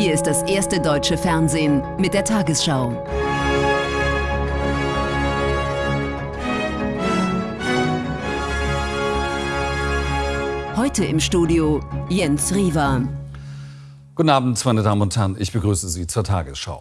Hier ist das erste deutsche Fernsehen mit der Tagesschau. Heute im Studio Jens Riva. Guten Abend, meine Damen und Herren. Ich begrüße Sie zur Tagesschau.